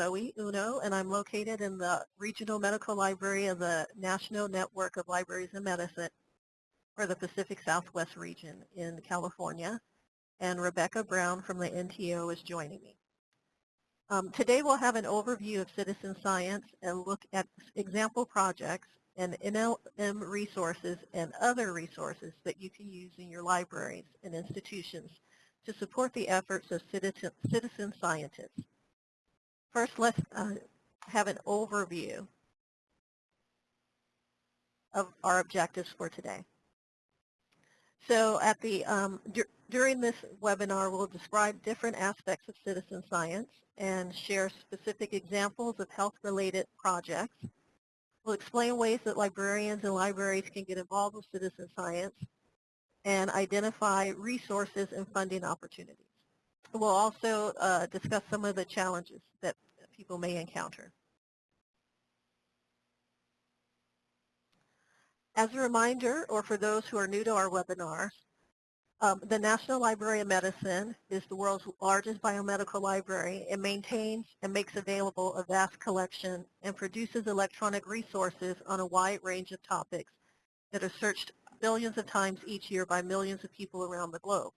Zoe Uno, and I'm located in the Regional Medical Library of the National Network of Libraries of Medicine for the Pacific Southwest region in California. And Rebecca Brown from the NTO is joining me. Um, today we'll have an overview of citizen science and look at example projects and NLM resources and other resources that you can use in your libraries and institutions to support the efforts of citizen, citizen scientists. First, let's uh, have an overview of our objectives for today. So at the um, during this webinar, we'll describe different aspects of citizen science and share specific examples of health-related projects. We'll explain ways that librarians and libraries can get involved with citizen science and identify resources and funding opportunities. We'll also uh, discuss some of the challenges that people may encounter. As a reminder, or for those who are new to our webinar, um, the National Library of Medicine is the world's largest biomedical library. It maintains and makes available a vast collection and produces electronic resources on a wide range of topics that are searched billions of times each year by millions of people around the globe.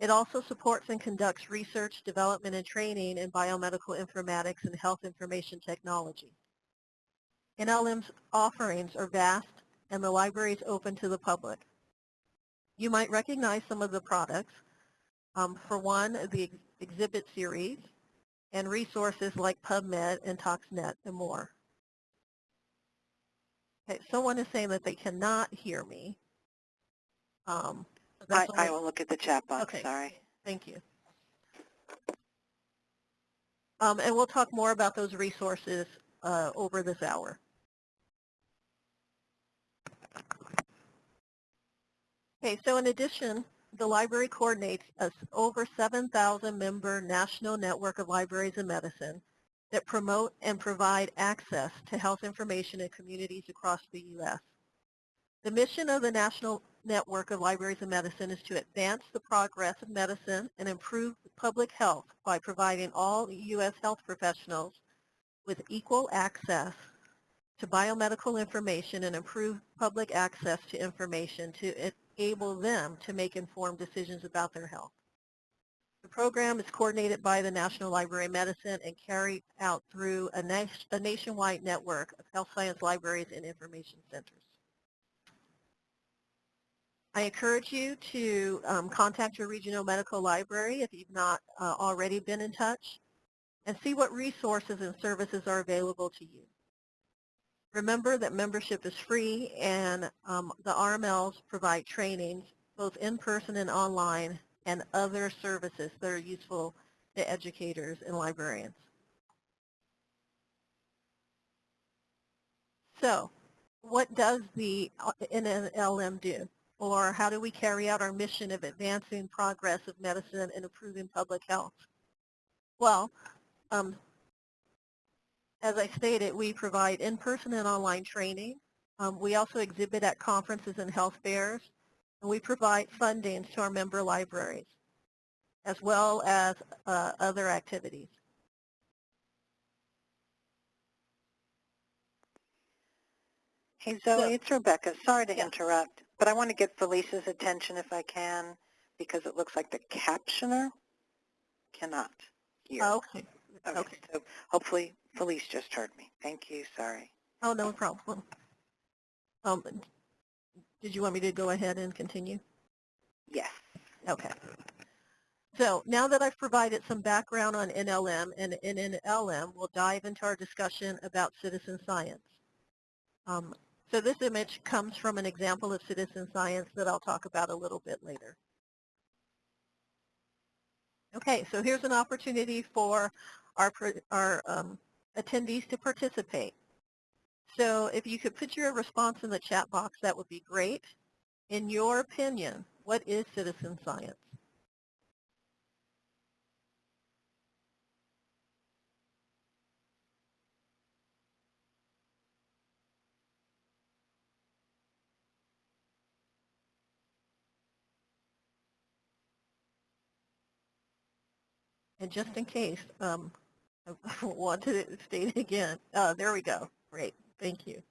It also supports and conducts research, development, and training in biomedical informatics and health information technology. NLM's offerings are vast and the library is open to the public. You might recognize some of the products. Um, for one, the ex exhibit series and resources like PubMed and ToxNet and more. Okay, someone is saying that they cannot hear me. Um, I, I, will look at the chat box, okay. sorry. Thank you. Um, and we'll talk more about those resources uh, over this hour. Okay, so in addition, the library coordinates a over 7,000 member national network of libraries in medicine that promote and provide access to health information in communities across the U.S. The mission of the National Network of Libraries of Medicine is to advance the progress of medicine and improve public health by providing all U.S. health professionals with equal access to biomedical information and improve public access to information to enable them to make informed decisions about their health. The program is coordinated by the National Library of Medicine and carried out through a, a nationwide network of health science libraries and information centers. I encourage you to um, contact your regional medical library if you've not uh, already been in touch and see what resources and services are available to you. Remember that membership is free and um, the RMLs provide trainings both in person and online and other services that are useful to educators and librarians. So what does the NLM do? Or how do we carry out our mission of advancing progress of medicine and improving public health? Well, um, as I stated, we provide in-person and online training. Um, we also exhibit at conferences and health fairs, and we provide funding to our member libraries, as well as uh, other activities. Hey Zoe, so, it's Rebecca. Sorry to yeah. interrupt, but I want to get Felicia's attention if I can, because it looks like the captioner cannot hear. Oh, okay. Okay. okay. So hopefully Felice just heard me. Thank you. Sorry. Oh, no problem. Um, did you want me to go ahead and continue? Yes. Okay. So now that I've provided some background on NNLM and NLM, we'll dive into our discussion about citizen science. Um, so this image comes from an example of citizen science that I'll talk about a little bit later. Okay, so here's an opportunity for our, our um, attendees to participate. So if you could put your response in the chat box, that would be great. In your opinion, what is citizen science? And just in case, um, I want to state again. Uh, there we go. Great. Thank you.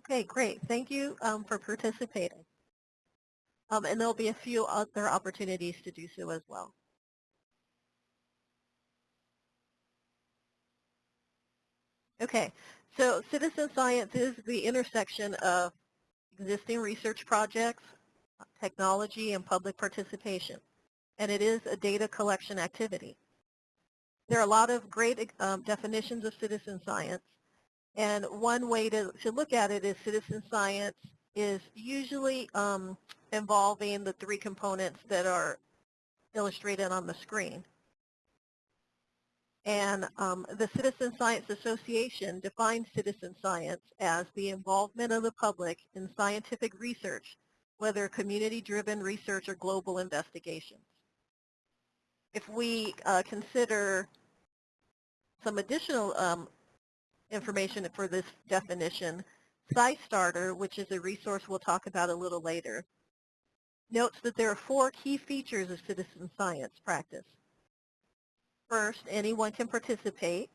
Okay, great. Thank you um, for participating. Um, and there'll be a few other opportunities to do so as well. Okay, so citizen science is the intersection of existing research projects, technology, and public participation. And it is a data collection activity. There are a lot of great um, definitions of citizen science. And one way to, to look at it is citizen science is usually um, involving the three components that are illustrated on the screen. And um, the Citizen Science Association defines citizen science as the involvement of the public in scientific research, whether community-driven research or global investigations. If we uh, consider some additional um, information for this definition, SciStarter, which is a resource we'll talk about a little later, notes that there are four key features of citizen science practice. First, anyone can participate.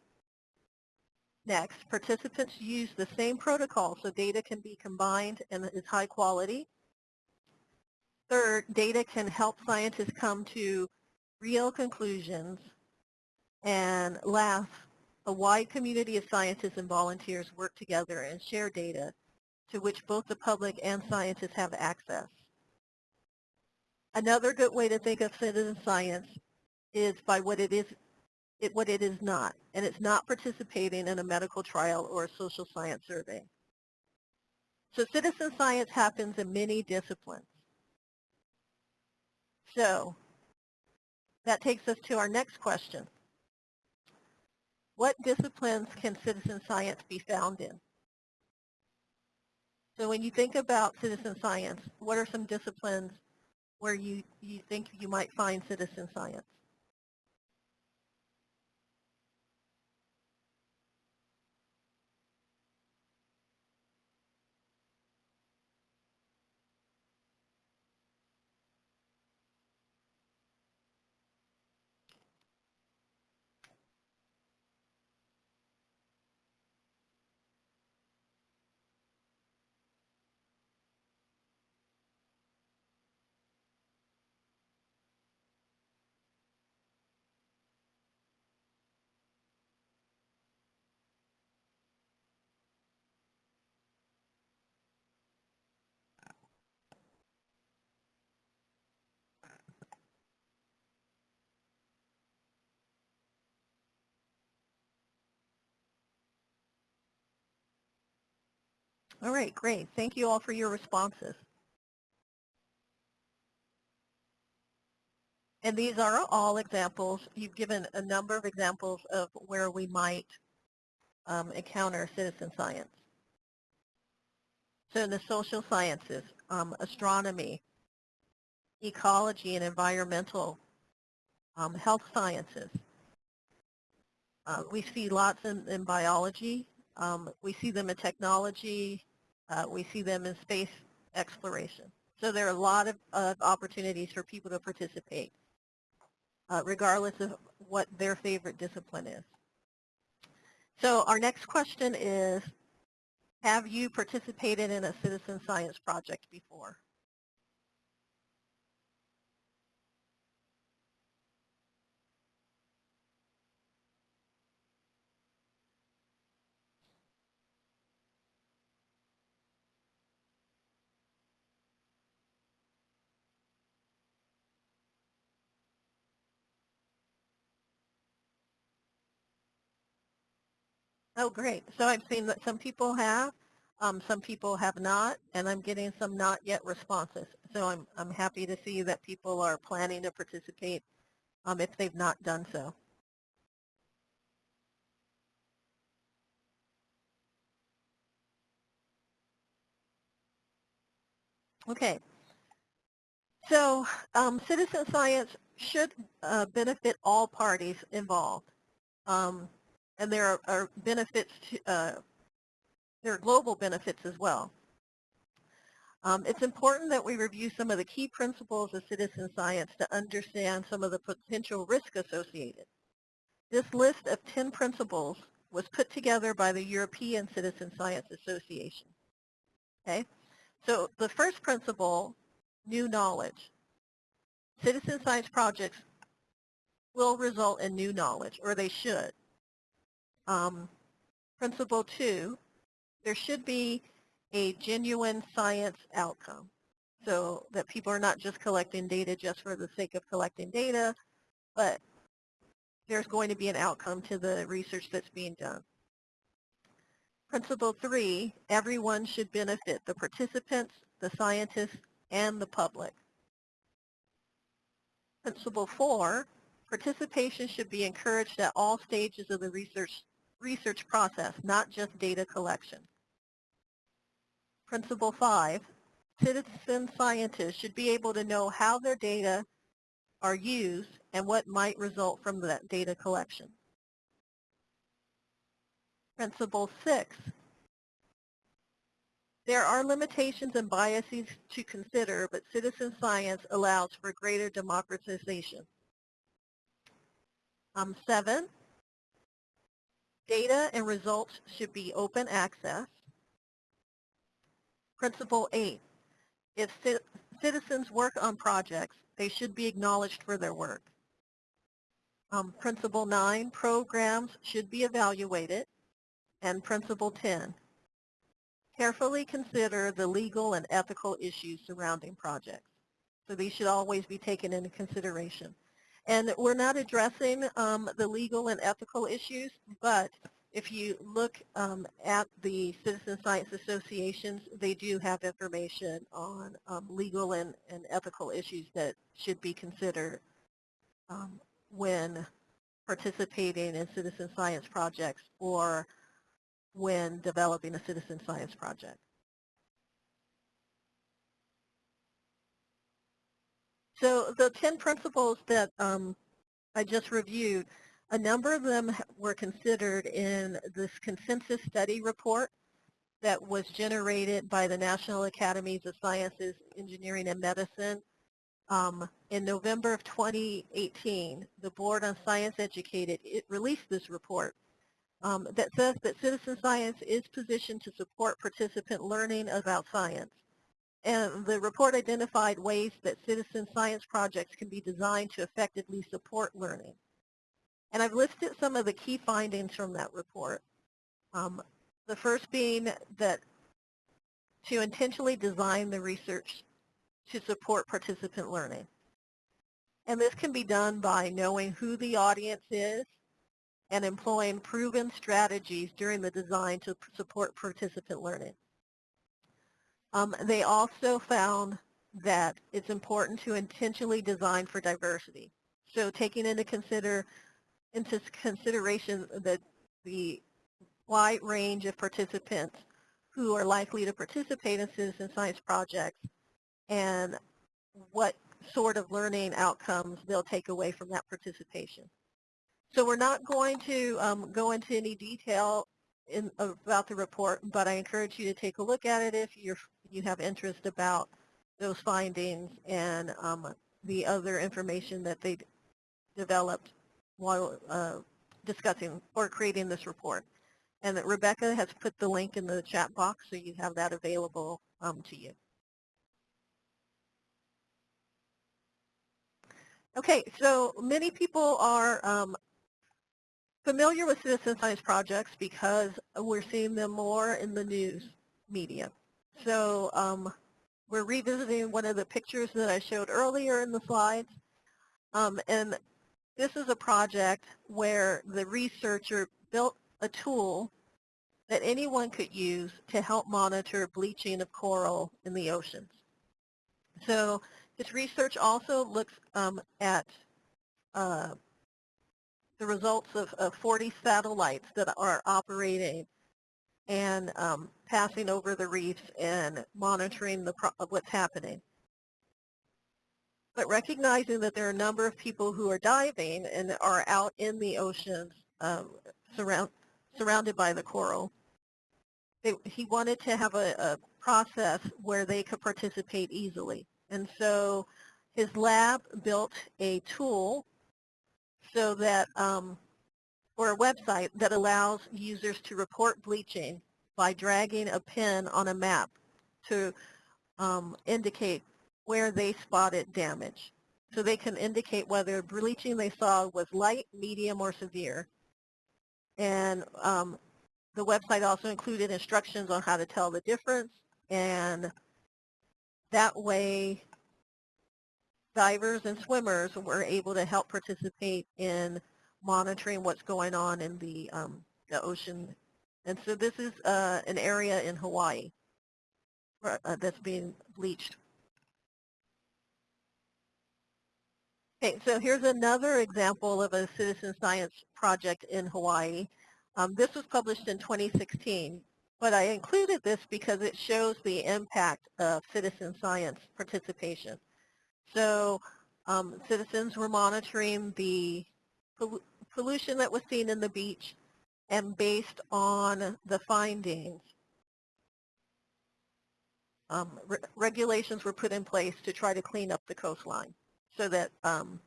Next, participants use the same protocol so data can be combined and is high quality. Third, data can help scientists come to real conclusions. And last, a wide community of scientists and volunteers work together and share data to which both the public and scientists have access. Another good way to think of citizen science is by what it is it, what it is not, and it's not participating in a medical trial or a social science survey. So citizen science happens in many disciplines. So that takes us to our next question. What disciplines can citizen science be found in? So when you think about citizen science, what are some disciplines where you, you think you might find citizen science? All right, great. Thank you all for your responses. And these are all examples. You've given a number of examples of where we might um, encounter citizen science. So in the social sciences, um, astronomy, ecology and environmental, um, health sciences. Uh, we see lots in, in biology, um, we see them in technology. Uh, we see them in space exploration. So there are a lot of, of opportunities for people to participate, uh, regardless of what their favorite discipline is. So our next question is, have you participated in a citizen science project before? Oh, great. So I've seen that some people have, um, some people have not, and I'm getting some not yet responses. So I'm, I'm happy to see that people are planning to participate um, if they've not done so. Okay. So um, citizen science should uh, benefit all parties involved. Um, and there are, are benefits, to, uh, there are global benefits as well. Um, it's important that we review some of the key principles of citizen science to understand some of the potential risk associated. This list of 10 principles was put together by the European Citizen Science Association. Okay, so the first principle, new knowledge. Citizen science projects will result in new knowledge, or they should. Um, principle two, there should be a genuine science outcome so that people are not just collecting data just for the sake of collecting data, but there's going to be an outcome to the research that's being done. Principle three, everyone should benefit, the participants, the scientists, and the public. Principle four, participation should be encouraged at all stages of the research, research process, not just data collection. Principle five, citizen scientists should be able to know how their data are used and what might result from that data collection. Principle six, there are limitations and biases to consider, but citizen science allows for greater democratization. Um, seven, data and results should be open access. Principle eight, if citizens work on projects, they should be acknowledged for their work. Um, principle nine, programs should be evaluated. And principle 10, carefully consider the legal and ethical issues surrounding projects. So these should always be taken into consideration. And we're not addressing um, the legal and ethical issues, but if you look um, at the Citizen Science Associations, they do have information on um, legal and, and ethical issues that should be considered um, when participating in citizen science projects or when developing a citizen science project. So the 10 principles that um, I just reviewed, a number of them were considered in this consensus study report that was generated by the National Academies of Sciences, Engineering, and Medicine. Um, in November of 2018, the Board on Science Educated it released this report um, that says that citizen science is positioned to support participant learning about science. And the report identified ways that citizen science projects can be designed to effectively support learning. And I've listed some of the key findings from that report. Um, the first being that to intentionally design the research to support participant learning. And this can be done by knowing who the audience is and employing proven strategies during the design to support participant learning. Um, they also found that it's important to intentionally design for diversity. So taking into consider into consideration that the wide range of participants who are likely to participate in citizen science projects and what sort of learning outcomes they'll take away from that participation. So we're not going to um, go into any detail in, about the report, but I encourage you to take a look at it if you're, you have interest about those findings and um, the other information that they developed while uh, discussing or creating this report. And that Rebecca has put the link in the chat box so you have that available um, to you. Okay, so many people are um, familiar with citizen science projects because we're seeing them more in the news media. So um, we're revisiting one of the pictures that I showed earlier in the slides. Um, and this is a project where the researcher built a tool that anyone could use to help monitor bleaching of coral in the oceans. So this research also looks um, at uh, the results of, of 40 satellites that are operating and um, passing over the reefs and monitoring the what's happening. But recognizing that there are a number of people who are diving and are out in the oceans um, surround, surrounded by the coral, they, he wanted to have a, a process where they could participate easily. And so his lab built a tool so that, um, or a website that allows users to report bleaching by dragging a pin on a map to um, indicate where they spotted damage. So they can indicate whether bleaching they saw was light, medium, or severe. And um, the website also included instructions on how to tell the difference. And that way divers and swimmers were able to help participate in monitoring what's going on in the, um, the ocean. And so this is uh, an area in Hawaii uh, that's being bleached. Okay, so here's another example of a citizen science project in Hawaii. Um, this was published in 2016, but I included this because it shows the impact of citizen science participation. So um, citizens were monitoring the pollution that was seen in the beach and based on the findings, um, re regulations were put in place to try to clean up the coastline so that um,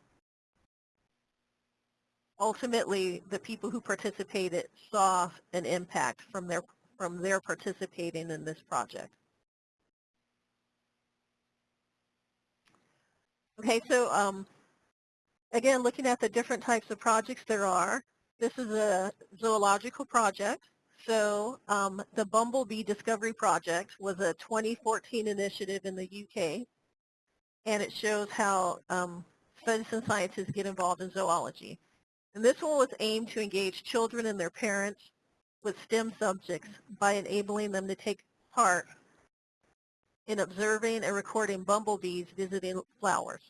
ultimately the people who participated saw an impact from their from their participating in this project. Okay, so um, again, looking at the different types of projects there are, this is a zoological project. So um, the Bumblebee Discovery Project was a 2014 initiative in the UK, and it shows how um, citizen scientists get involved in zoology. And this one was aimed to engage children and their parents with STEM subjects by enabling them to take part in observing and recording bumblebees visiting flowers.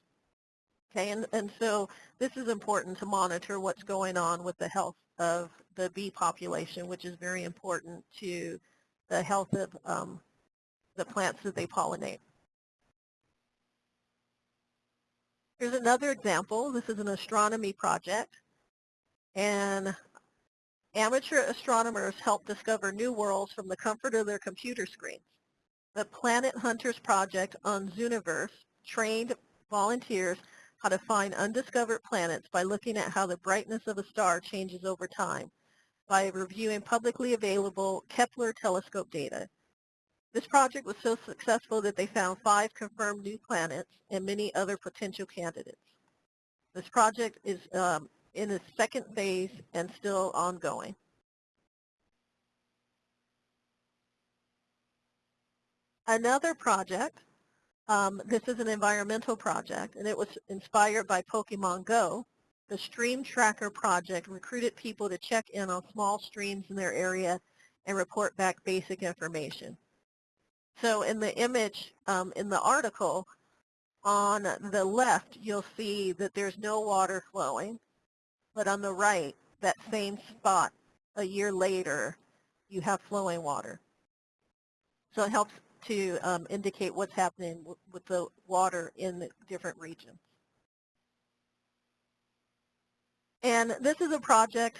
Okay, and, and so this is important to monitor what's going on with the health of the bee population, which is very important to the health of um, the plants that they pollinate. Here's another example. This is an astronomy project. And amateur astronomers help discover new worlds from the comfort of their computer screens. The Planet Hunters project on Zooniverse trained volunteers how to find undiscovered planets by looking at how the brightness of a star changes over time by reviewing publicly available Kepler telescope data. This project was so successful that they found five confirmed new planets and many other potential candidates. This project is um, in its second phase and still ongoing. Another project, um, this is an environmental project, and it was inspired by Pokemon Go. The Stream Tracker project recruited people to check in on small streams in their area and report back basic information. So in the image um, in the article, on the left, you'll see that there's no water flowing, but on the right, that same spot, a year later, you have flowing water. So it helps to um, indicate what's happening with the water in the different regions. And this is a project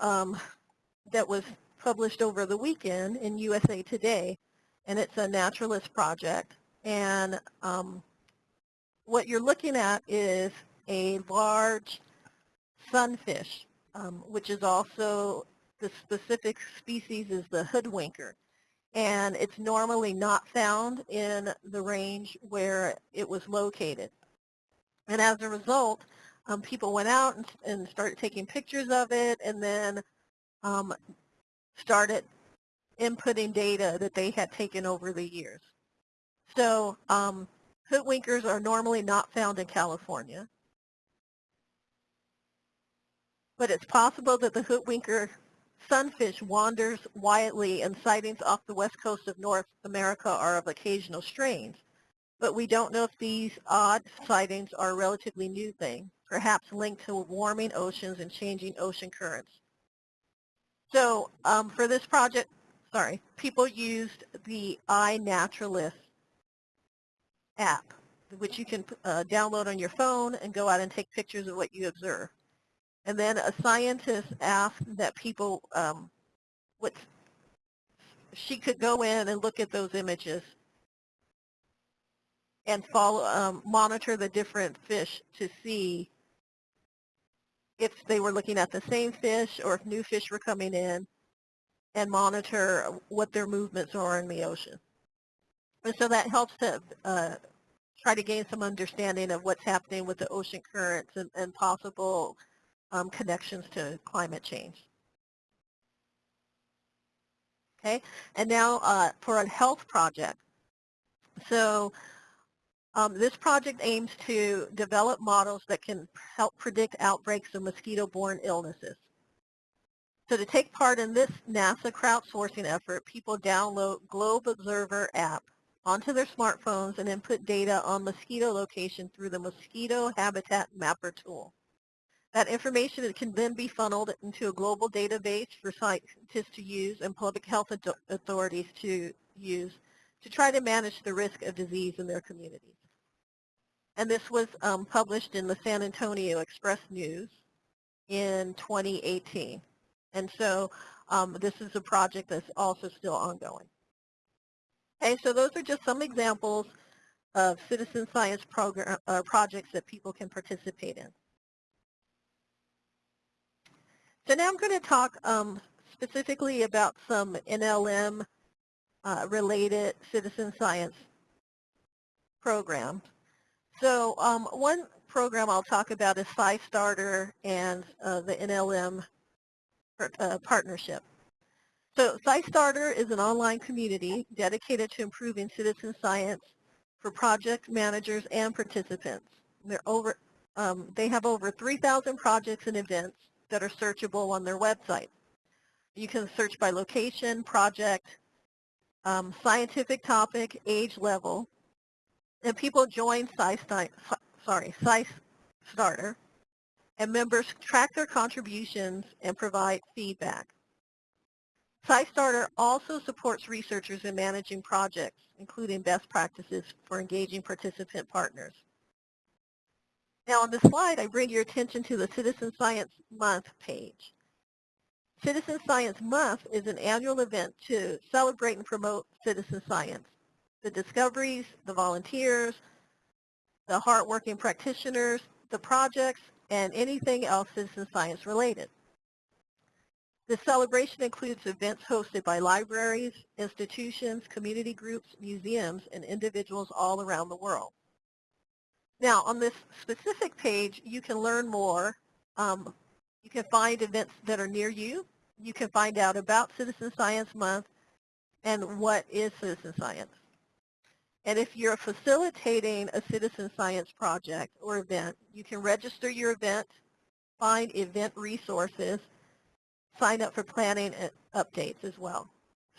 um, that was published over the weekend in USA Today, and it's a naturalist project. And um, what you're looking at is a large sunfish, um, which is also the specific species is the hoodwinker and it's normally not found in the range where it was located. And as a result, um, people went out and, and, started taking pictures of it and then um, started inputting data that they had taken over the years. So um, hoodwinkers are normally not found in California. But it's possible that the hoodwinker sunfish wanders wildly and sightings off the west coast of North America are of occasional strains. But we don't know if these odd sightings are a relatively new thing, perhaps linked to warming oceans and changing ocean currents. So um, for this project, sorry, people used the iNaturalist app, which you can uh, download on your phone and go out and take pictures of what you observe. And then a scientist asked that people, um, what, she could go in and look at those images and follow, um, monitor the different fish to see if they were looking at the same fish or if new fish were coming in and monitor what their movements are in the ocean. And so that helps to uh, try to gain some understanding of what's happening with the ocean currents and, and possible um, connections to climate change. Okay, and now uh, for a health project. So um, this project aims to develop models that can help predict outbreaks of mosquito-borne illnesses. So to take part in this NASA crowdsourcing effort, people download Globe Observer app onto their smartphones and input data on mosquito location through the Mosquito Habitat Mapper tool. That information can then be funneled into a global database for scientists to use and public health authorities to use to try to manage the risk of disease in their communities. And this was um, published in the San Antonio Express News in 2018. And so um, this is a project that's also still ongoing. Okay, so those are just some examples of citizen science program, uh, projects that people can participate in. So now I'm going to talk um, specifically about some NLM uh, related citizen science programs. So um, one program I'll talk about is SciStarter and uh, the NLM uh, partnership. So SciStarter is an online community dedicated to improving citizen science for project managers and participants. They're over, um, they have over 3,000 projects and events that are searchable on their website. You can search by location, project, um, scientific topic, age level, and people join SciStarter, and members track their contributions and provide feedback. SciStarter also supports researchers in managing projects, including best practices for engaging participant partners. Now on this slide, I bring your attention to the Citizen Science Month page. Citizen Science Month is an annual event to celebrate and promote citizen science. The discoveries, the volunteers, the hardworking practitioners, the projects, and anything else citizen science related. The celebration includes events hosted by libraries, institutions, community groups, museums, and individuals all around the world. Now, on this specific page, you can learn more. Um, you can find events that are near you. You can find out about Citizen Science Month and what is citizen science. And if you're facilitating a citizen science project or event, you can register your event, find event resources, sign up for planning updates as well.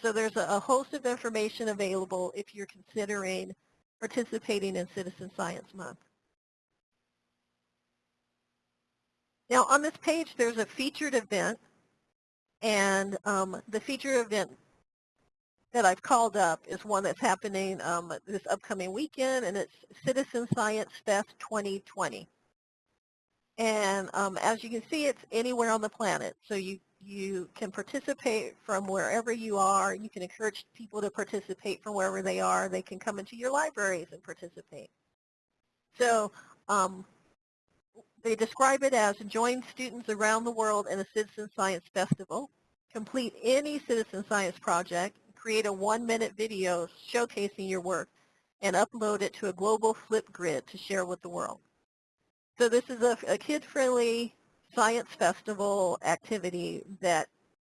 So there's a, host of information available if you're considering participating in Citizen Science Month. Now on this page there's a featured event and um, the featured event that I've called up is one that's happening um, this upcoming weekend and it's Citizen Science Fest 2020. And um, as you can see it's anywhere on the planet so you you can participate from wherever you are. You can encourage people to participate from wherever they are. They can come into your libraries and participate. So um, they describe it as join students around the world in a citizen science festival, complete any citizen science project, create a one-minute video showcasing your work, and upload it to a global Flipgrid to share with the world. So this is a, a kid-friendly science festival activity that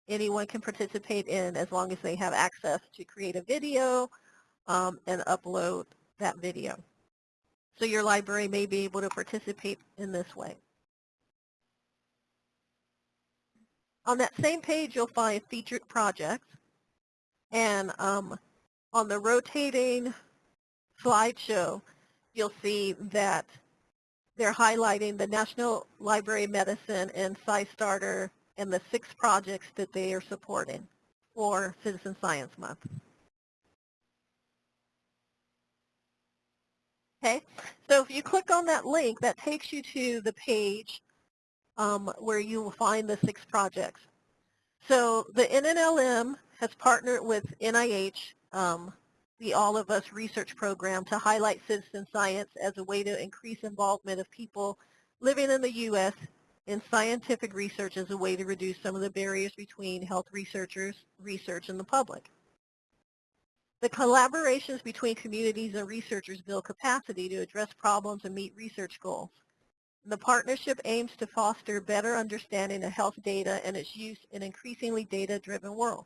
anyone can participate in as long as they have access to create a video um, and upload that video. So your library may be able to participate in this way. On that same page, you'll find featured projects. And um, on the rotating slideshow, you'll see that they're highlighting the National Library of Medicine and SciStarter and the six projects that they are supporting for Citizen Science Month. Okay, so if you click on that link, that takes you to the page um, where you will find the six projects. So the NNLM has partnered with NIH, um, the All of Us research program, to highlight citizen science as a way to increase involvement of people living in the U.S. in scientific research as a way to reduce some of the barriers between health researchers, research, and the public. The collaborations between communities and researchers build capacity to address problems and meet research goals. The partnership aims to foster better understanding of health data and its use in increasingly data-driven world.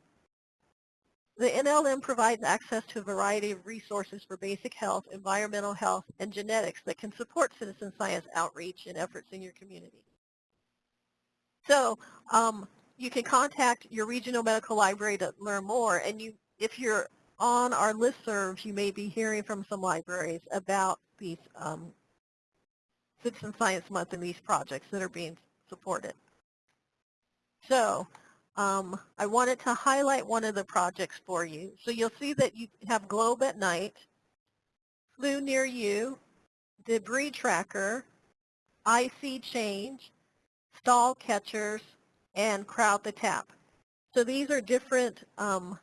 The NLM provides access to a variety of resources for basic health, environmental health, and genetics that can support citizen science outreach and efforts in your community. So um, you can contact your regional medical library to learn more, and you, if you're on our listservs, you may be hearing from some libraries about these um, Citizen Science Month and these projects that are being supported. So um, I wanted to highlight one of the projects for you. So you'll see that you have Globe at Night, Flu Near You, Debris Tracker, ISeeChange, Stall Catchers, and Crowd the Tap. So these are different um,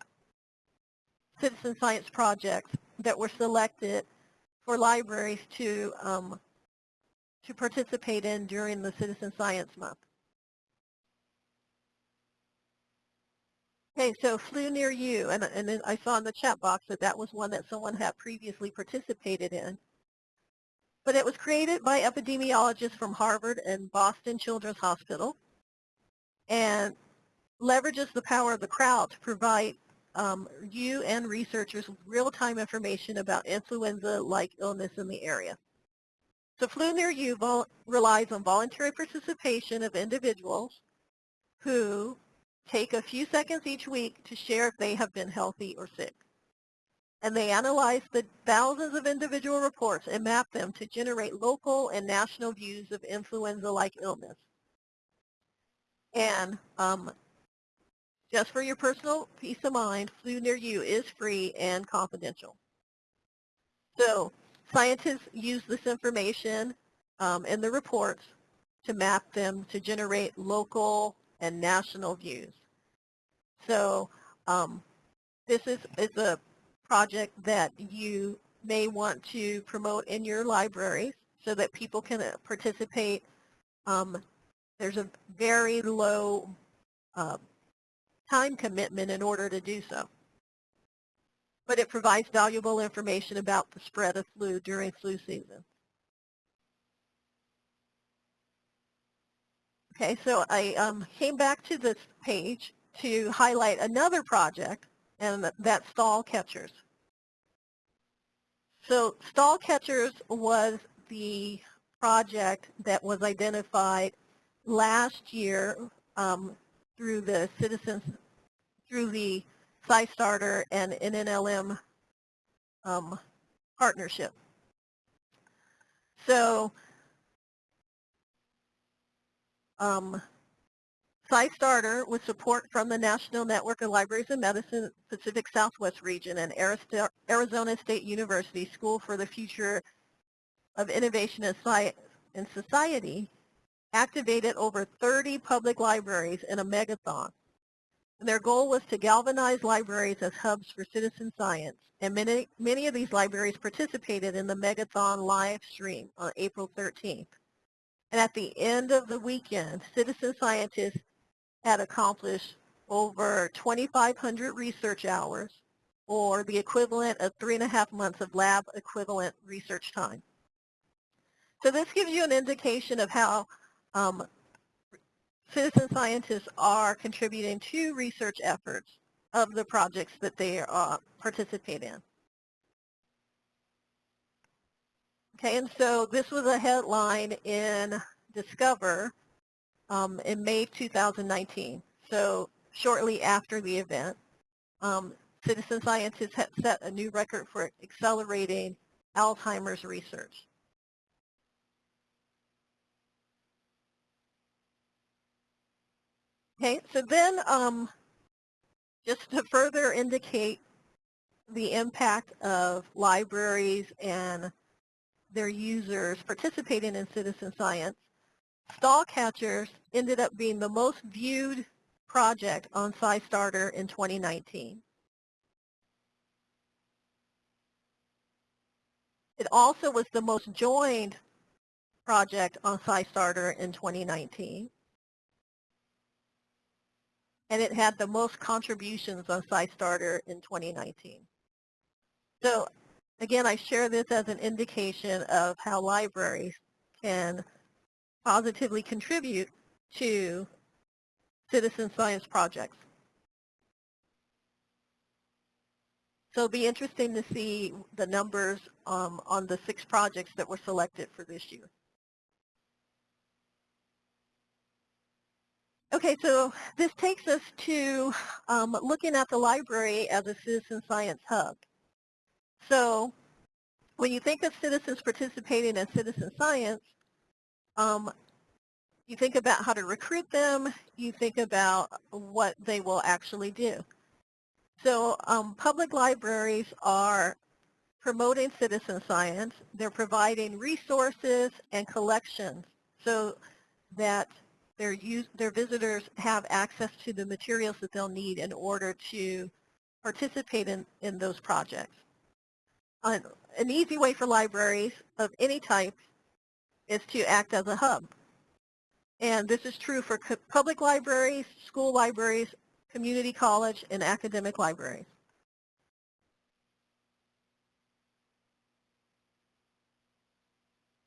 citizen science projects that were selected for libraries to um, to participate in during the Citizen Science Month. Okay, so flu near you, and, and I saw in the chat box that that was one that someone had previously participated in. But it was created by epidemiologists from Harvard and Boston Children's Hospital and leverages the power of the crowd to provide um, you and researchers real-time information about influenza-like illness in the area. So Flu Near You relies on voluntary participation of individuals who take a few seconds each week to share if they have been healthy or sick. And they analyze the thousands of individual reports and map them to generate local and national views of influenza-like illness. And um, just for your personal peace of mind, Flu Near You is free and confidential. So Scientists use this information um, in the reports to map them to generate local and national views. So um, this is, is a project that you may want to promote in your libraries so that people can uh, participate. Um, there's a very low uh, time commitment in order to do so but it provides valuable information about the spread of flu during flu season. Okay, so I um, came back to this page to highlight another project, and that's stall catchers. So stall catchers was the project that was identified last year um, through the citizens, through the SciStarter and NNLM um, partnership. So um, SciStarter with support from the National Network of Libraries of Medicine Pacific Southwest region and Arizona State University School for the Future of Innovation and Society activated over 30 public libraries in a megathon and their goal was to galvanize libraries as hubs for citizen science, and many, many of these libraries participated in the Megathon live stream on April 13th. And at the end of the weekend, citizen scientists had accomplished over 2,500 research hours, or the equivalent of three and a half months of lab equivalent research time. So this gives you an indication of how um, citizen scientists are contributing to research efforts of the projects that they uh, participate in. Okay, and so this was a headline in Discover um, in May 2019. so shortly after the event, um, citizen scientists have set a new record for accelerating Alzheimer's research. Okay, so then um, just to further indicate the impact of libraries and their users participating in citizen science, stall catchers ended up being the most viewed project on SciStarter in 2019. It also was the most joined project on SciStarter in 2019. And it had the most contributions on SciStarter in 2019. So again, I share this as an indication of how libraries can positively contribute to citizen science projects. So it'll be interesting to see the numbers um, on the six projects that were selected for this year. Okay, so this takes us to um, looking at the library as a citizen science hub. So when you think of citizens participating in citizen science, um, you think about how to recruit them, you think about what they will actually do. So um, public libraries are promoting citizen science. They're providing resources and collections so that their, use, their visitors have access to the materials that they'll need in order to participate in, in those projects. An, an easy way for libraries of any type is to act as a hub. And this is true for public libraries, school libraries, community college, and academic libraries.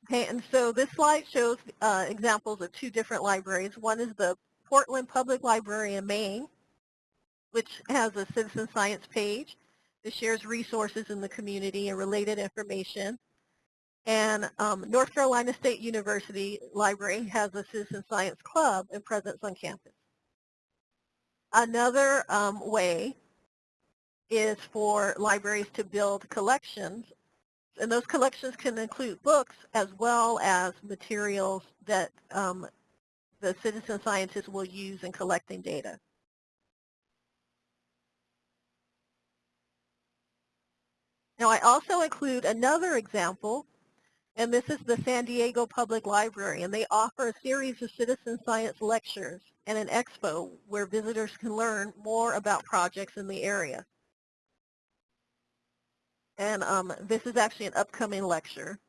Okay, and so this slide shows uh, examples of two different libraries. One is the Portland Public Library in Maine, which has a citizen science page. that shares resources in the community and related information. And um, North Carolina State University Library has a citizen science club and presence on campus. Another um, way is for libraries to build collections and those collections can include books as well as materials that um, the citizen scientists will use in collecting data. Now I also include another example, and this is the San Diego Public Library, and they offer a series of citizen science lectures and an expo where visitors can learn more about projects in the area. And um, this is actually an upcoming lecture.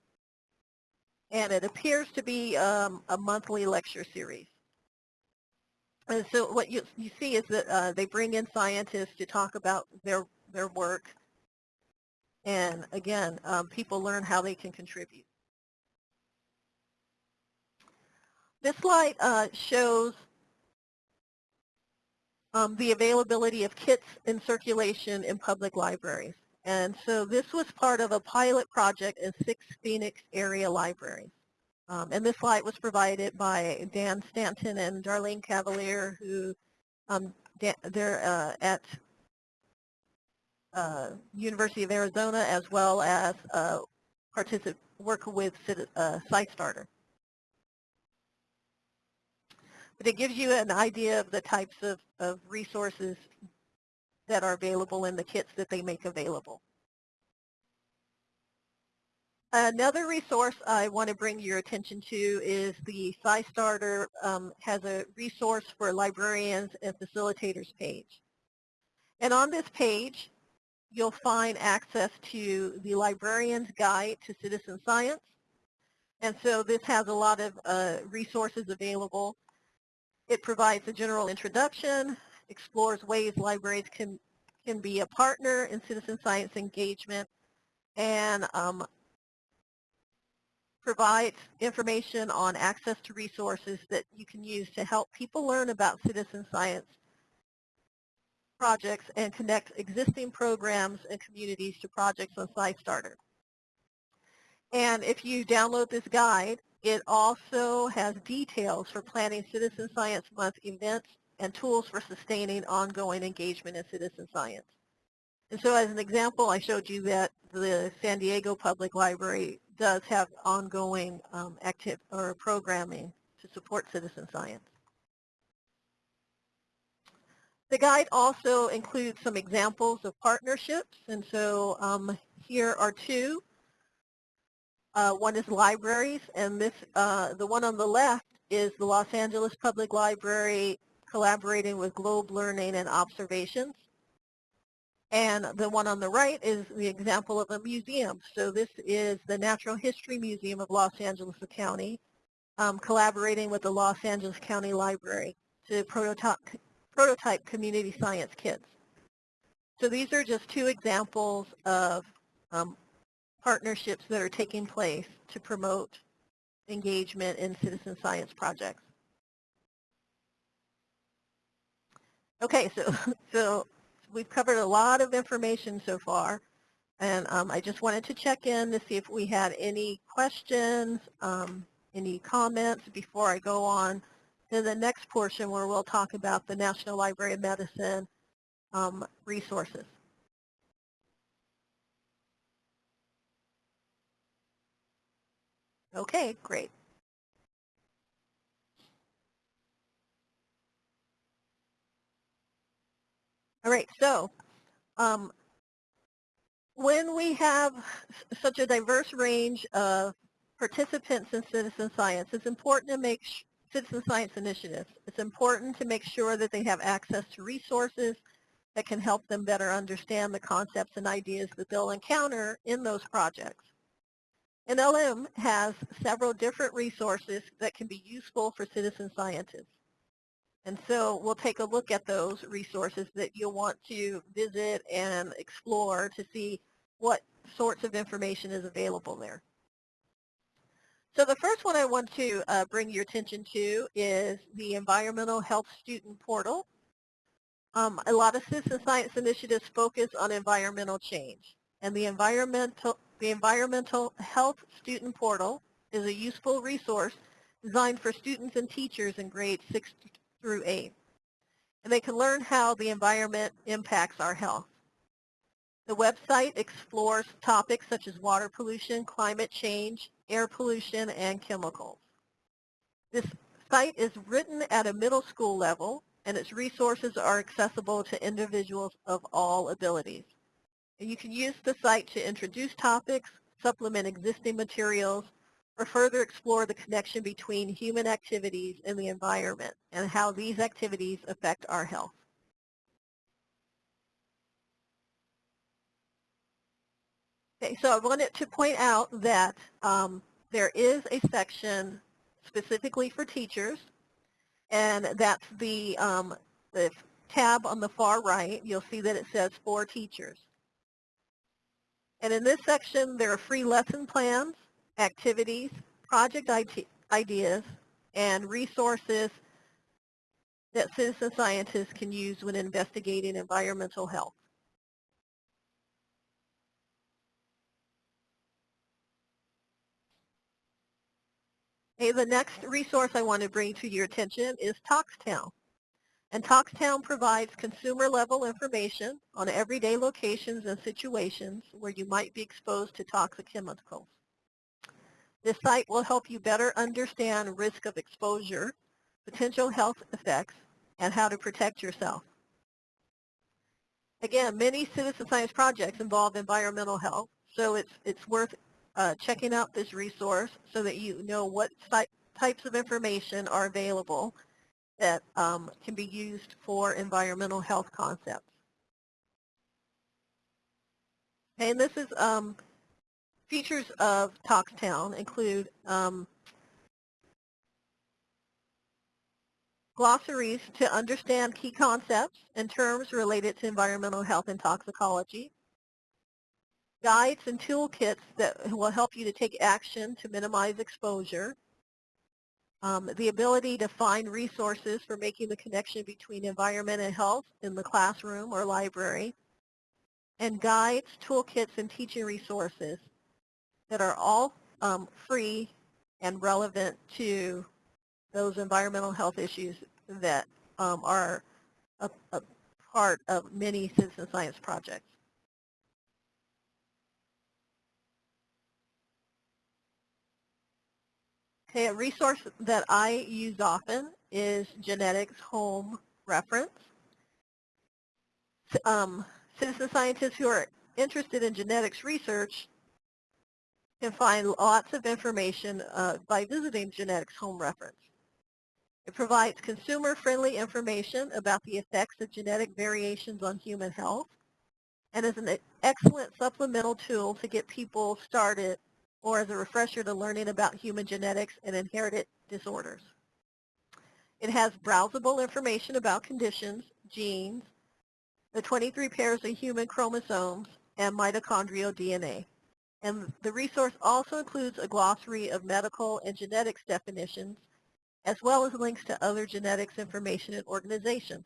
And it appears to be um, a monthly lecture series. And so what you, you see is that uh, they bring in scientists to talk about their, their work. And again, um, people learn how they can contribute. This slide uh, shows um, the availability of kits in circulation in public libraries. And so this was part of a pilot project in six Phoenix area libraries. Um, and this slide was provided by Dan Stanton and Darlene Cavalier, who um, they're uh, at uh, University of Arizona as well as uh, work with uh, SciStarter. But it gives you an idea of the types of, of resources that are available in the kits that they make available. Another resource I want to bring your attention to is the SciStarter um, has a resource for librarians and facilitators page. And on this page, you'll find access to the Librarian's Guide to Citizen Science. And so this has a lot of uh, resources available. It provides a general introduction, explores ways libraries can, can be a partner in citizen science engagement, and um, provides information on access to resources that you can use to help people learn about citizen science projects and connect existing programs and communities to projects on SciStarter. And if you download this guide, it also has details for planning Citizen Science Month events and tools for sustaining ongoing engagement in citizen science. And so as an example, I showed you that the San Diego Public Library does have ongoing um, active or programming to support citizen science. The guide also includes some examples of partnerships, and so um, here are two. Uh, one is libraries, and this uh, the one on the left is the Los Angeles Public Library collaborating with Globe Learning and Observations. And the one on the right is the example of a museum. So this is the Natural History Museum of Los Angeles County, um, collaborating with the Los Angeles County Library to prototype, prototype community science kits. So these are just two examples of um, partnerships that are taking place to promote engagement in citizen science projects. Okay, so, so we've covered a lot of information so far, and um, I just wanted to check in to see if we had any questions, um, any comments before I go on to the next portion where we'll talk about the National Library of Medicine um, resources. Okay, great. All right, so um, when we have such a diverse range of participants in citizen science, it's important to make citizen science initiatives. It's important to make sure that they have access to resources that can help them better understand the concepts and ideas that they'll encounter in those projects. NLM has several different resources that can be useful for citizen scientists. And so we'll take a look at those resources that you'll want to visit and explore to see what sorts of information is available there. So the first one I want to uh, bring your attention to is the Environmental Health Student Portal. Um, a lot of citizen science initiatives focus on environmental change, and the environmental, the environmental Health Student Portal is a useful resource designed for students and teachers in grades 6 through 8. And they can learn how the environment impacts our health. The website explores topics such as water pollution, climate change, air pollution, and chemicals. This site is written at a middle school level, and its resources are accessible to individuals of all abilities. And you can use the site to introduce topics, supplement existing materials, or further explore the connection between human activities and the environment and how these activities affect our health. Okay, so I wanted to point out that um, there is a section specifically for teachers, and that's the, um, the tab on the far right. You'll see that it says for teachers. And in this section, there are free lesson plans activities, project ideas, and resources that citizen scientists can use when investigating environmental health. Okay, the next resource I want to bring to your attention is ToxTown. And ToxTown provides consumer-level information on everyday locations and situations where you might be exposed to toxic chemicals. This site will help you better understand risk of exposure, potential health effects, and how to protect yourself. Again, many citizen science projects involve environmental health, so it's, it's worth uh, checking out this resource so that you know what types of information are available that um, can be used for environmental health concepts. And this is um, Features of ToxTown include um, glossaries to understand key concepts and terms related to environmental health and toxicology, guides and toolkits that will help you to take action to minimize exposure, um, the ability to find resources for making the connection between environment and health in the classroom or library, and guides, toolkits, and teaching resources that are all um, free and relevant to those environmental health issues that um, are a, a part of many citizen science projects. Okay, a resource that I use often is Genetics Home Reference. Um, citizen scientists who are interested in genetics research can find lots of information uh, by visiting Genetics Home Reference. It provides consumer-friendly information about the effects of genetic variations on human health and is an excellent supplemental tool to get people started or as a refresher to learning about human genetics and inherited disorders. It has browsable information about conditions, genes, the 23 pairs of human chromosomes, and mitochondrial DNA. And the resource also includes a glossary of medical and genetics definitions, as well as links to other genetics information and organizations.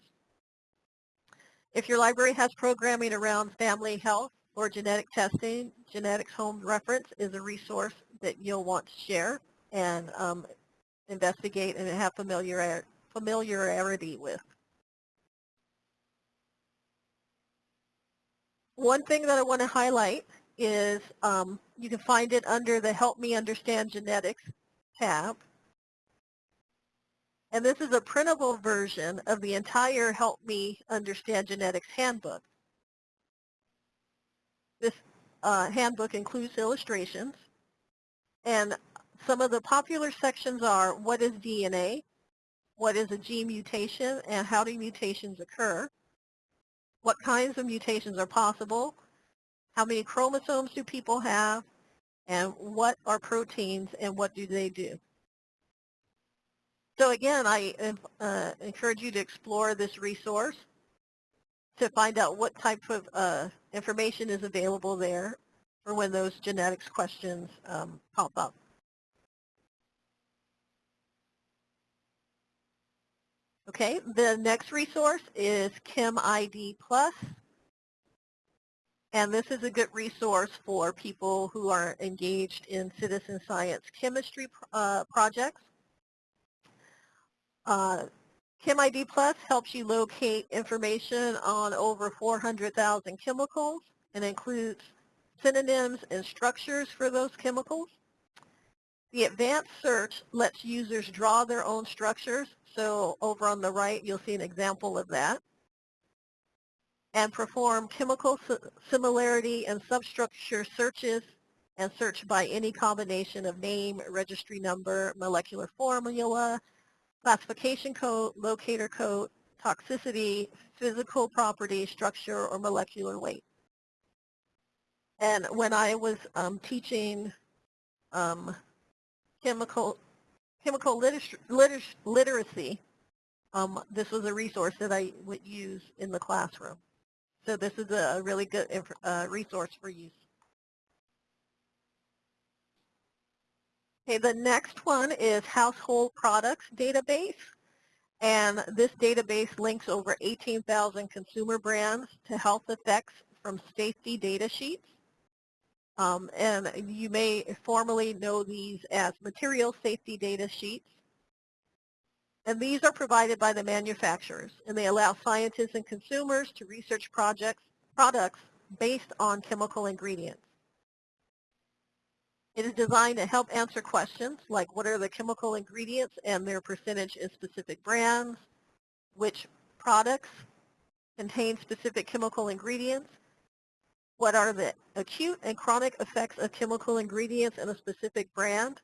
If your library has programming around family health or genetic testing, Genetics Home Reference is a resource that you'll want to share and um, investigate and have familiar, familiarity with. One thing that I want to highlight is um, you can find it under the Help Me Understand Genetics tab. And this is a printable version of the entire Help Me Understand Genetics handbook. This uh, handbook includes illustrations. And some of the popular sections are what is DNA, what is a gene mutation, and how do mutations occur, what kinds of mutations are possible, how many chromosomes do people have, and what are proteins and what do they do. So again, I uh, encourage you to explore this resource to find out what type of uh, information is available there for when those genetics questions um, pop up. Okay, the next resource is ChemID Plus. And this is a good resource for people who are engaged in citizen science chemistry uh, projects. Uh, ChemID Plus helps you locate information on over 400,000 chemicals and includes synonyms and structures for those chemicals. The advanced search lets users draw their own structures. So over on the right, you'll see an example of that and perform chemical similarity and substructure searches and search by any combination of name, registry number, molecular formula, classification code, locator code, toxicity, physical property, structure, or molecular weight. And when I was um, teaching um, chemical chemical liter liter literacy, um, this was a resource that I would use in the classroom. So this is a really good uh, resource for use. Okay, the next one is Household Products Database. And this database links over 18,000 consumer brands to health effects from safety data sheets. Um, and you may formally know these as material safety data sheets. And these are provided by the manufacturers, and they allow scientists and consumers to research projects, products based on chemical ingredients. It is designed to help answer questions like what are the chemical ingredients and their percentage in specific brands, which products contain specific chemical ingredients, what are the acute and chronic effects of chemical ingredients in a specific brand,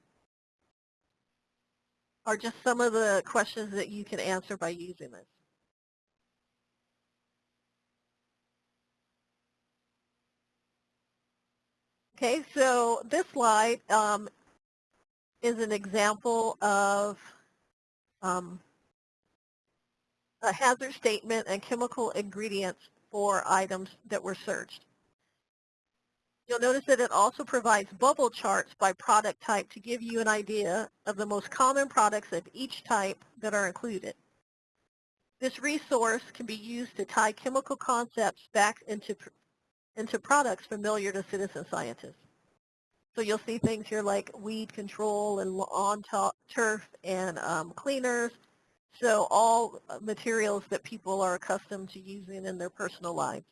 are just some of the questions that you can answer by using this. Okay, so this slide um, is an example of um, a hazard statement and chemical ingredients for items that were searched. You'll notice that it also provides bubble charts by product type to give you an idea of the most common products of each type that are included. This resource can be used to tie chemical concepts back into, into products familiar to citizen scientists. So you'll see things here like weed control and lawn turf and um, cleaners. So all uh, materials that people are accustomed to using in their personal lives.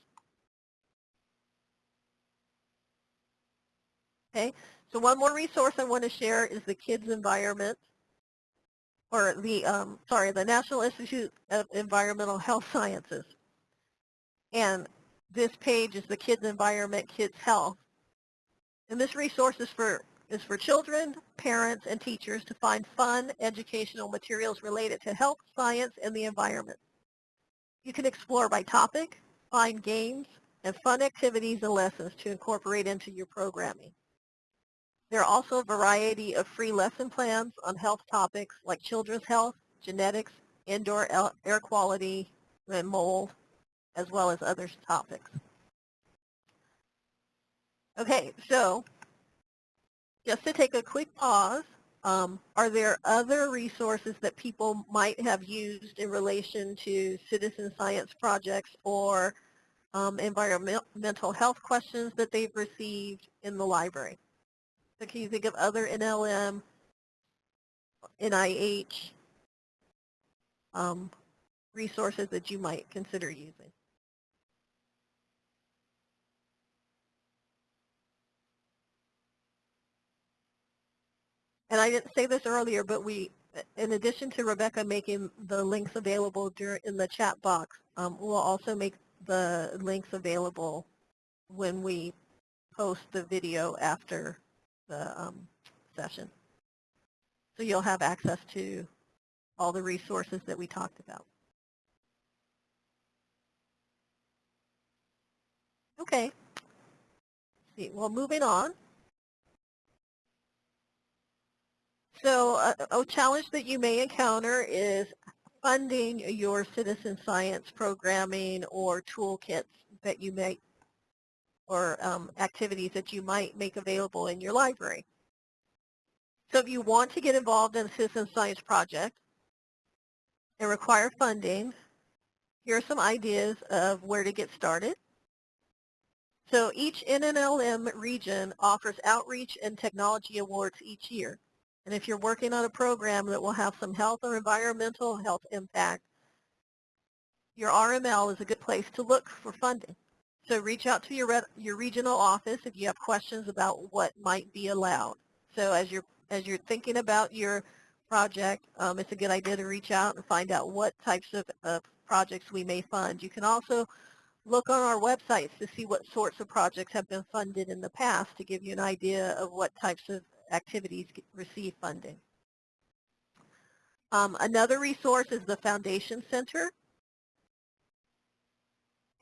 Okay, so one more resource I want to share is the Kids Environment, or the, um, sorry, the National Institute of Environmental Health Sciences. And this page is the Kids Environment, Kids Health. And this resource is for, is for children, parents, and teachers to find fun educational materials related to health, science, and the environment. You can explore by topic, find games, and fun activities and lessons to incorporate into your programming. There are also a variety of free lesson plans on health topics like children's health, genetics, indoor air quality, and mold, as well as other topics. Okay, so just to take a quick pause, um, are there other resources that people might have used in relation to citizen science projects or um, environmental health questions that they've received in the library? So can you think of other NLM, NIH um, resources that you might consider using? And I didn't say this earlier, but we, in addition to Rebecca making the links available during, in the chat box, um, we'll also make the links available when we post the video after the um, session. So you'll have access to all the resources that we talked about. Okay. Let's see, well, moving on. So a, uh, a challenge that you may encounter is funding your citizen science programming or toolkits that you may or um, activities that you might make available in your library. So if you want to get involved in a citizen science project and require funding, here are some ideas of where to get started. So each NNLM region offers outreach and technology awards each year. And if you're working on a program that will have some health or environmental health impact, your RML is a good place to look for funding. So reach out to your, your regional office if you have questions about what might be allowed. So as you're, as you're thinking about your project, um, it's a good idea to reach out and find out what types of, of projects we may fund. You can also look on our websites to see what sorts of projects have been funded in the past to give you an idea of what types of activities receive funding. Um, another resource is the Foundation Center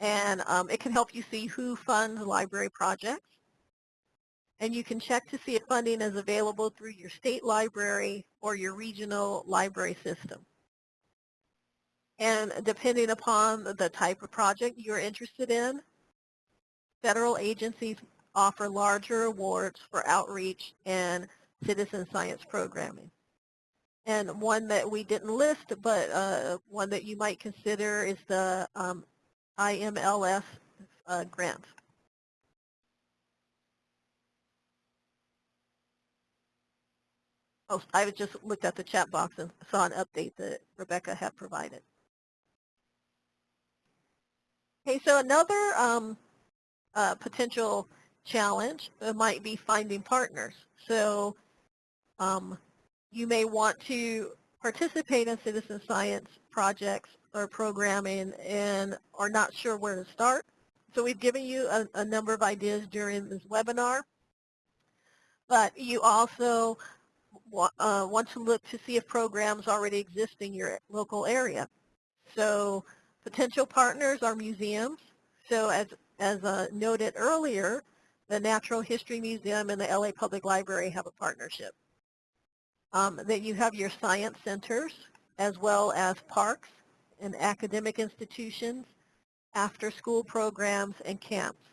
and um, it can help you see who funds library projects. And you can check to see if funding is available through your state library or your regional library system. And depending upon the type of project you're interested in, federal agencies offer larger awards for outreach and citizen science programming. And one that we didn't list, but uh, one that you might consider is the um, IMLS uh, grant. Oh, I just looked at the chat box and saw an update that Rebecca had provided. Okay, so another um, uh, potential challenge uh, might be finding partners. So um, you may want to participate in citizen science projects or programming and are not sure where to start. So we've given you a, a number of ideas during this webinar, but you also uh, want to look to see if programs already exist in your local area. So potential partners are museums. So as, as uh, noted earlier, the Natural History Museum and the LA Public Library have a partnership. Um, then you have your science centers as well as parks and academic institutions, after-school programs, and camps.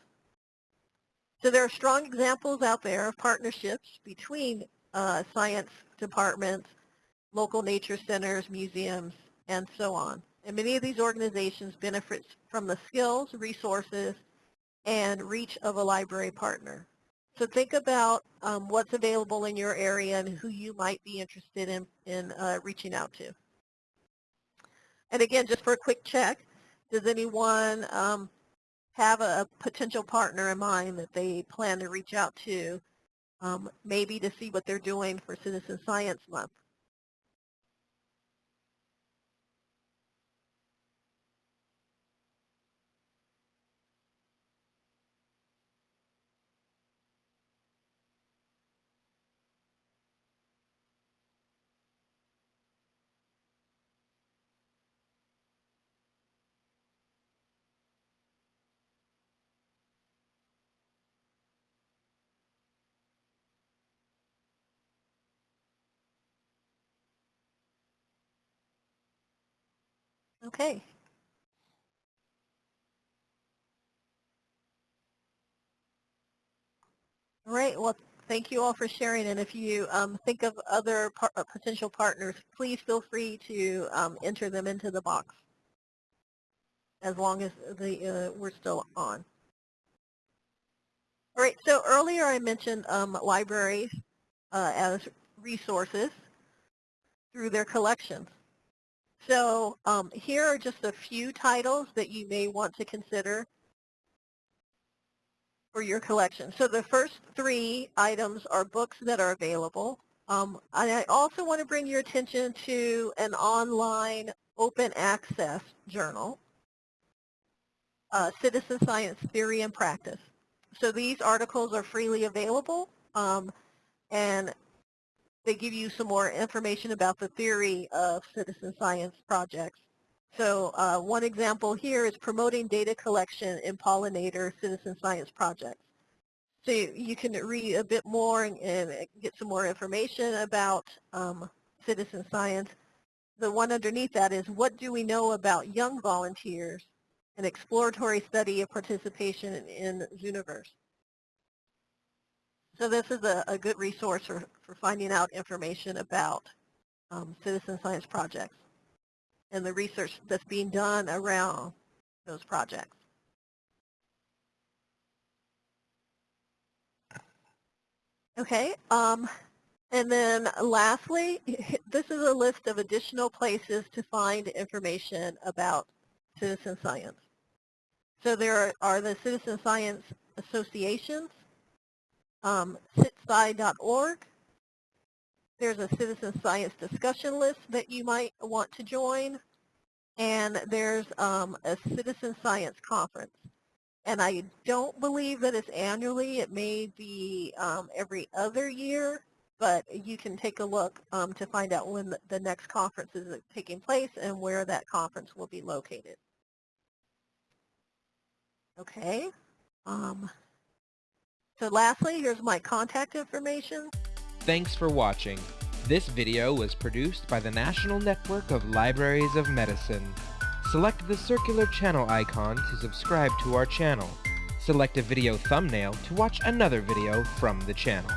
So there are strong examples out there of partnerships between uh, science departments, local nature centers, museums, and so on. And many of these organizations benefit from the skills, resources, and reach of a library partner. So think about um, what's available in your area and who you might be interested in, in uh, reaching out to. And again, just for a quick check, does anyone um, have a potential partner in mind that they plan to reach out to, um, maybe to see what they're doing for Citizen Science Month? Okay. All right. Well, thank you all for sharing. And if you um, think of other par uh, potential partners, please feel free to um, enter them into the box as long as the, uh, we're still on. All right. So earlier I mentioned um, libraries uh, as resources through their collections. So um, here are just a few titles that you may want to consider for your collection. So the first three items are books that are available. Um, I also want to bring your attention to an online open access journal, uh, Citizen Science Theory and Practice. So these articles are freely available um, and they give you some more information about the theory of citizen science projects. So uh, one example here is promoting data collection in pollinator citizen science projects. So you, you can read a bit more and, and, get some more information about um, citizen science. The one underneath that is what do we know about young volunteers, an exploratory study of participation in, in Zooniverse. So this is a, a good resource for, for finding out information about um, citizen science projects and the research that's being done around those projects. Okay, um, and then lastly, this is a list of additional places to find information about citizen science. So there are, are the citizen science associations, um, citsci.org. There's a citizen science discussion list that you might want to join. And there's um, a citizen science conference. And I don't believe that it's annually. It may be um, every other year, but you can take a look um, to find out when the, next conference is taking place and where that conference will be located. Okay. Um, so lastly, here's my contact information. Thanks for watching. This video was produced by the National Network of Libraries of Medicine. Select the circular channel icon to subscribe to our channel. Select a video thumbnail to watch another video from the channel.